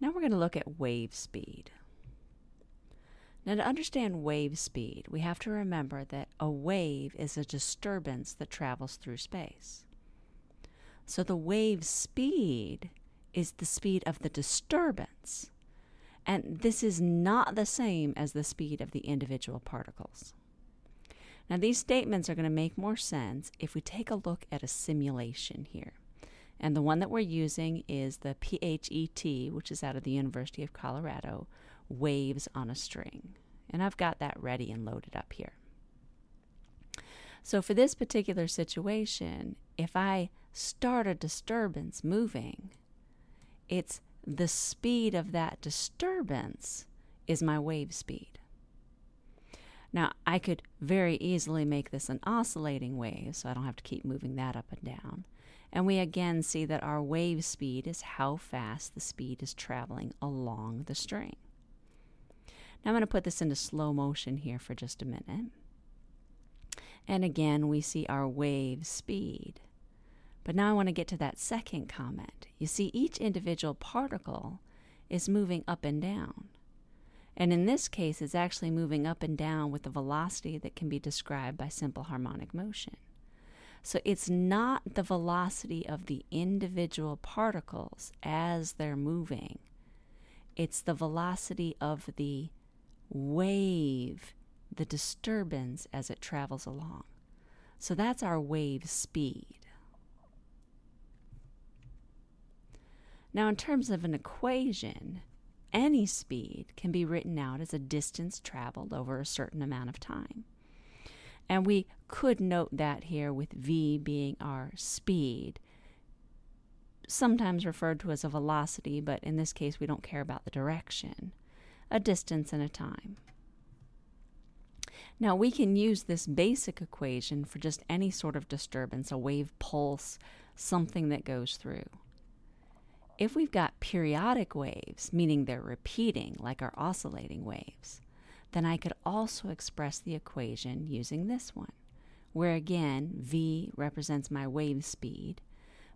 Now we're going to look at wave speed. Now, to understand wave speed, we have to remember that a wave is a disturbance that travels through space. So the wave speed is the speed of the disturbance. And this is not the same as the speed of the individual particles. Now, these statements are going to make more sense if we take a look at a simulation here. And the one that we're using is the PHET, which is out of the University of Colorado, Waves on a String. And I've got that ready and loaded up here. So for this particular situation, if I start a disturbance moving, it's the speed of that disturbance is my wave speed. Now, I could very easily make this an oscillating wave, so I don't have to keep moving that up and down. And we again see that our wave speed is how fast the speed is traveling along the string. Now I'm going to put this into slow motion here for just a minute. And again, we see our wave speed. But now I want to get to that second comment. You see, each individual particle is moving up and down. And in this case, it's actually moving up and down with a velocity that can be described by simple harmonic motion. So it's not the velocity of the individual particles as they're moving, it's the velocity of the wave, the disturbance as it travels along. So that's our wave speed. Now, in terms of an equation, any speed can be written out as a distance traveled over a certain amount of time. And we could note that here with v being our speed, sometimes referred to as a velocity, but in this case we don't care about the direction, a distance and a time. Now we can use this basic equation for just any sort of disturbance, a wave pulse, something that goes through. If we've got periodic waves, meaning they're repeating like our oscillating waves, then I could also express the equation using this one, where again v represents my wave speed,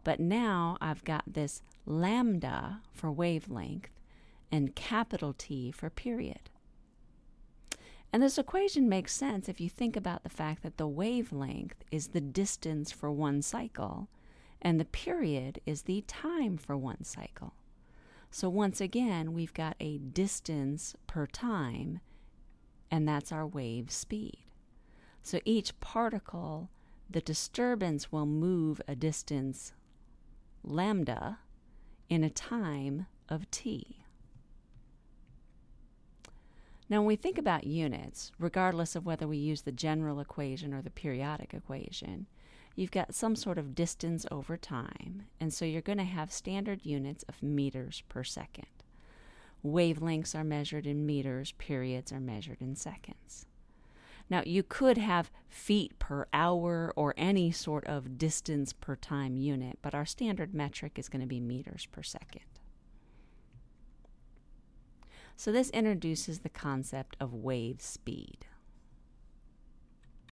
but now I've got this lambda for wavelength and capital T for period. And this equation makes sense if you think about the fact that the wavelength is the distance for one cycle and the period is the time for one cycle. So once again, we've got a distance per time, and that's our wave speed. So each particle, the disturbance will move a distance lambda in a time of t. Now, when we think about units, regardless of whether we use the general equation or the periodic equation, you've got some sort of distance over time, and so you're going to have standard units of meters per second. Wavelengths are measured in meters, periods are measured in seconds. Now, you could have feet per hour or any sort of distance per time unit, but our standard metric is going to be meters per second. So, this introduces the concept of wave speed.